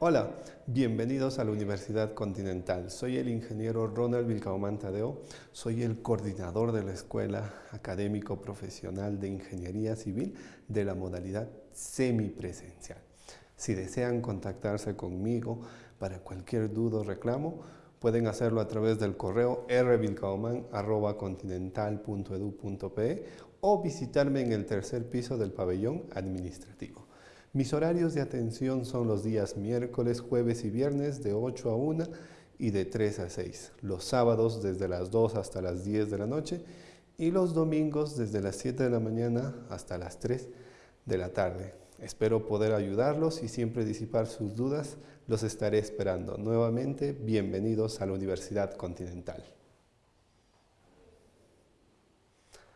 Hola, bienvenidos a la Universidad Continental. Soy el ingeniero Ronald Vilcaumán Tadeo, soy el coordinador de la Escuela Académico Profesional de Ingeniería Civil de la modalidad semipresencial. Si desean contactarse conmigo para cualquier duda o reclamo, pueden hacerlo a través del correo rvilcauman.continental.edu.pe o visitarme en el tercer piso del pabellón administrativo. Mis horarios de atención son los días miércoles, jueves y viernes de 8 a 1 y de 3 a 6. Los sábados desde las 2 hasta las 10 de la noche y los domingos desde las 7 de la mañana hasta las 3 de la tarde. Espero poder ayudarlos y siempre disipar sus dudas. Los estaré esperando. Nuevamente, bienvenidos a la Universidad Continental.